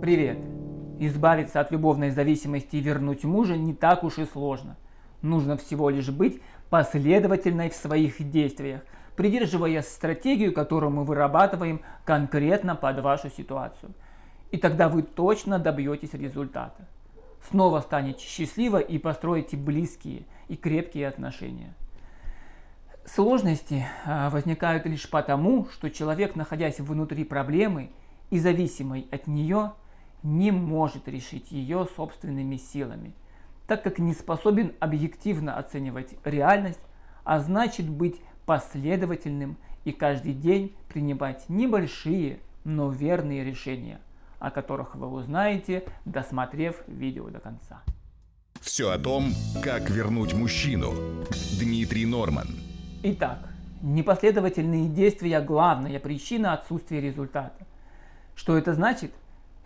Привет! Избавиться от любовной зависимости и вернуть мужа не так уж и сложно. Нужно всего лишь быть последовательной в своих действиях, придерживаясь стратегию, которую мы вырабатываем конкретно под вашу ситуацию. И тогда вы точно добьетесь результата. Снова станете счастливы и построите близкие и крепкие отношения. Сложности а, возникают лишь потому, что человек, находясь внутри проблемы и зависимый от нее, не может решить ее собственными силами, так как не способен объективно оценивать реальность, а значит быть последовательным и каждый день принимать небольшие, но верные решения, о которых вы узнаете, досмотрев видео до конца. Все о том, как вернуть мужчину. Дмитрий Норман. Итак, непоследовательные действия – главная причина отсутствия результата. Что это значит?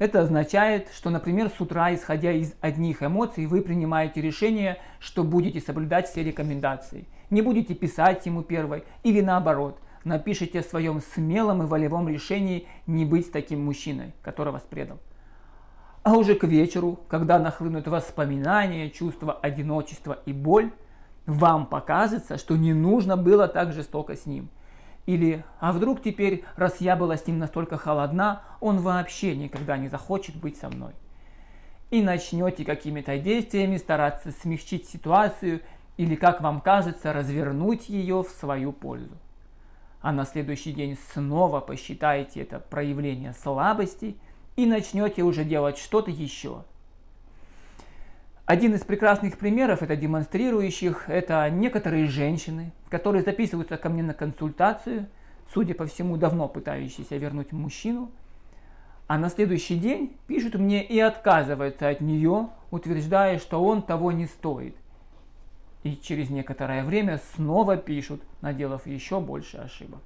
Это означает, что, например, с утра, исходя из одних эмоций, вы принимаете решение, что будете соблюдать все рекомендации. Не будете писать ему первой или наоборот, напишите о своем смелом и волевом решении не быть таким мужчиной, который вас предал. А уже к вечеру, когда нахлынут воспоминания, чувство одиночества и боль, вам покажется, что не нужно было так жестоко с ним – или, а вдруг теперь, раз я была с ним настолько холодна, он вообще никогда не захочет быть со мной. И начнете какими-то действиями стараться смягчить ситуацию или, как вам кажется, развернуть ее в свою пользу. А на следующий день снова посчитаете это проявление слабости и начнете уже делать что-то еще – один из прекрасных примеров, это демонстрирующих, это некоторые женщины, которые записываются ко мне на консультацию, судя по всему, давно пытающиеся вернуть мужчину, а на следующий день пишут мне и отказываются от нее, утверждая, что он того не стоит. И через некоторое время снова пишут, наделав еще больше ошибок.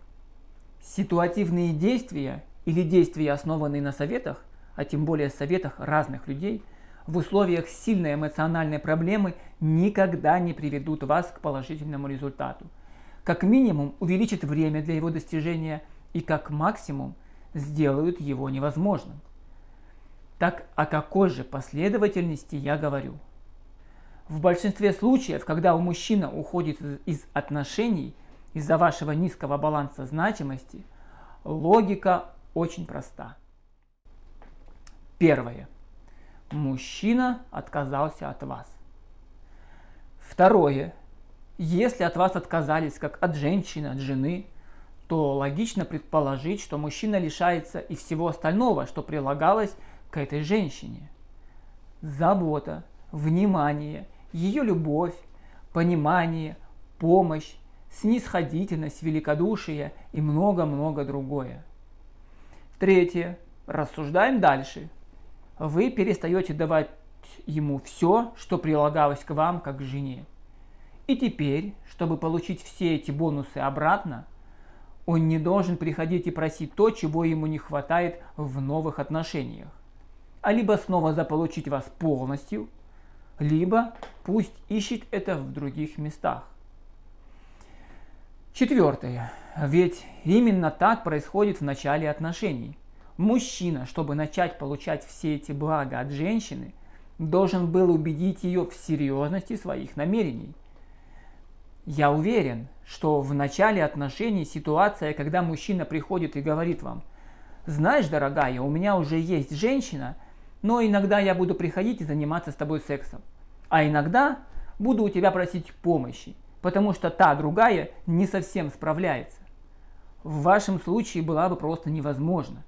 Ситуативные действия или действия, основанные на советах, а тем более советах разных людей – в условиях сильной эмоциональной проблемы никогда не приведут вас к положительному результату. Как минимум увеличат время для его достижения и как максимум сделают его невозможным. Так о какой же последовательности я говорю? В большинстве случаев, когда у мужчины уходит из отношений из-за вашего низкого баланса значимости, логика очень проста. Первое мужчина отказался от вас. Второе. Если от вас отказались как от женщины, от жены, то логично предположить, что мужчина лишается и всего остального, что прилагалось к этой женщине. Забота, внимание, ее любовь, понимание, помощь, снисходительность, великодушие и много-много другое. Третье. Рассуждаем дальше вы перестаете давать ему все, что прилагалось к вам как к жене. И теперь, чтобы получить все эти бонусы обратно, он не должен приходить и просить то, чего ему не хватает в новых отношениях. А либо снова заполучить вас полностью, либо пусть ищет это в других местах. Четвертое. Ведь именно так происходит в начале отношений – Мужчина, чтобы начать получать все эти блага от женщины, должен был убедить ее в серьезности своих намерений. Я уверен, что в начале отношений ситуация, когда мужчина приходит и говорит вам, знаешь, дорогая, у меня уже есть женщина, но иногда я буду приходить и заниматься с тобой сексом. А иногда буду у тебя просить помощи, потому что та другая не совсем справляется. В вашем случае была бы просто невозможно.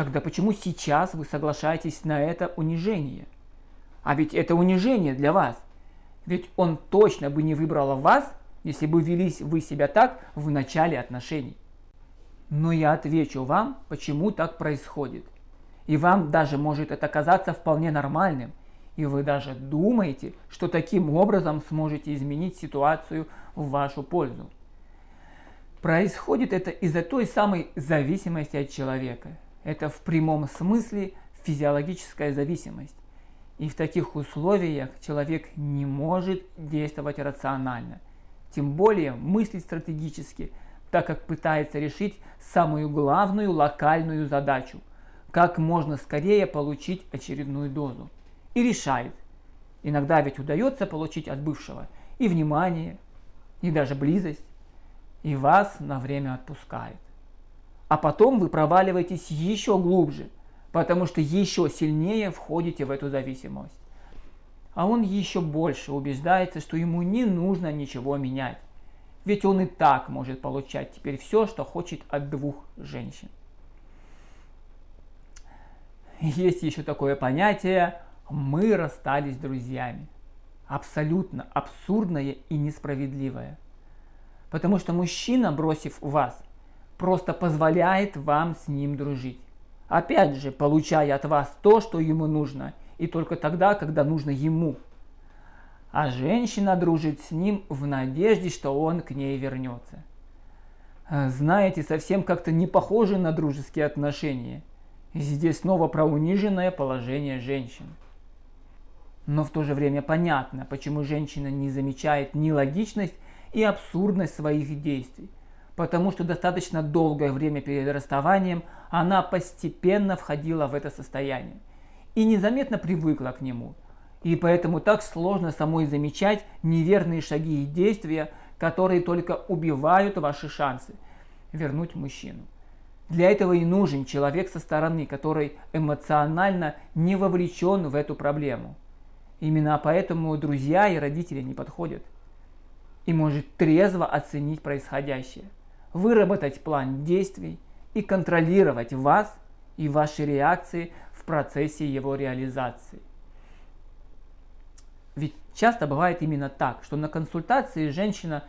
Тогда почему сейчас вы соглашаетесь на это унижение? А ведь это унижение для вас. Ведь он точно бы не выбрал вас, если бы велись вы себя так в начале отношений. Но я отвечу вам, почему так происходит. И вам даже может это казаться вполне нормальным. И вы даже думаете, что таким образом сможете изменить ситуацию в вашу пользу. Происходит это из-за той самой зависимости от человека – это в прямом смысле физиологическая зависимость. И в таких условиях человек не может действовать рационально, тем более мыслить стратегически, так как пытается решить самую главную локальную задачу, как можно скорее получить очередную дозу. И решает. Иногда ведь удается получить от бывшего и внимание, и даже близость, и вас на время отпускает. А потом вы проваливаетесь еще глубже, потому что еще сильнее входите в эту зависимость. А он еще больше убеждается, что ему не нужно ничего менять. Ведь он и так может получать теперь все, что хочет от двух женщин. Есть еще такое понятие «мы расстались друзьями». Абсолютно абсурдное и несправедливое. Потому что мужчина, бросив вас, просто позволяет вам с ним дружить. Опять же, получая от вас то, что ему нужно, и только тогда, когда нужно ему. А женщина дружит с ним в надежде, что он к ней вернется. Знаете, совсем как-то не похоже на дружеские отношения. Здесь снова про униженное положение женщин. Но в то же время понятно, почему женщина не замечает ни логичность и абсурдность своих действий. Потому что достаточно долгое время перед расставанием она постепенно входила в это состояние и незаметно привыкла к нему. И поэтому так сложно самой замечать неверные шаги и действия, которые только убивают ваши шансы вернуть мужчину. Для этого и нужен человек со стороны, который эмоционально не вовлечен в эту проблему. Именно поэтому друзья и родители не подходят. И может трезво оценить происходящее, выработать план действий и контролировать вас и ваши реакции в процессе его реализации. Ведь часто бывает именно так, что на консультации женщина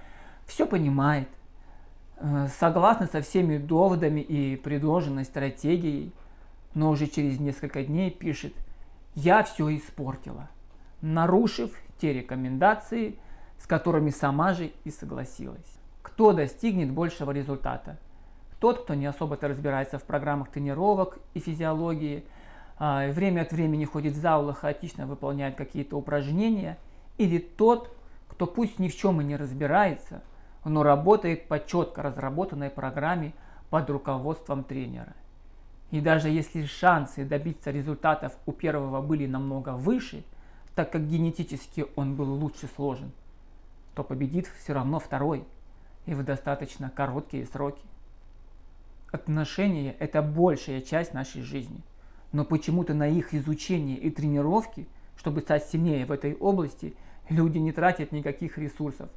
все понимает, э, согласна со всеми доводами и предложенной стратегией, но уже через несколько дней пишет «Я все испортила», нарушив те рекомендации, с которыми сама же и согласилась. Кто достигнет большего результата? Тот, кто не особо-то разбирается в программах тренировок и физиологии, а, время от времени ходит в зал хаотично выполняет какие-то упражнения, или тот, кто пусть ни в чем и не разбирается, но работает по четко разработанной программе под руководством тренера. И даже если шансы добиться результатов у первого были намного выше, так как генетически он был лучше сложен, то победит все равно второй и в достаточно короткие сроки. Отношения – это большая часть нашей жизни – но почему-то на их изучение и тренировки, чтобы стать сильнее в этой области, люди не тратят никаких ресурсов.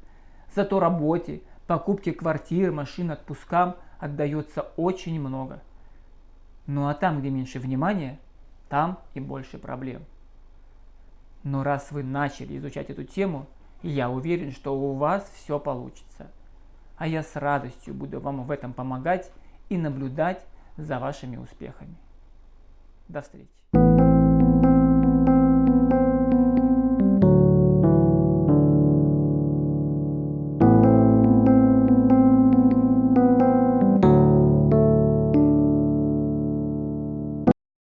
Зато работе, покупке квартир, машин, отпускам отдается очень много. Ну а там, где меньше внимания, там и больше проблем. Но раз вы начали изучать эту тему, я уверен, что у вас все получится. А я с радостью буду вам в этом помогать и наблюдать за вашими успехами. До встречи.